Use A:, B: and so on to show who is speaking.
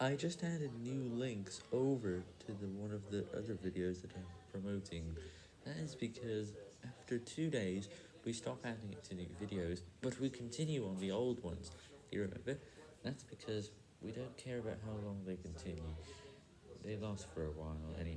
A: I just added new links over to the one of the other videos that I'm promoting. That is because after two days, we stop adding it to new videos, but we continue on the old ones. You remember? That's because we don't care about how long they continue. They last for a while anyway.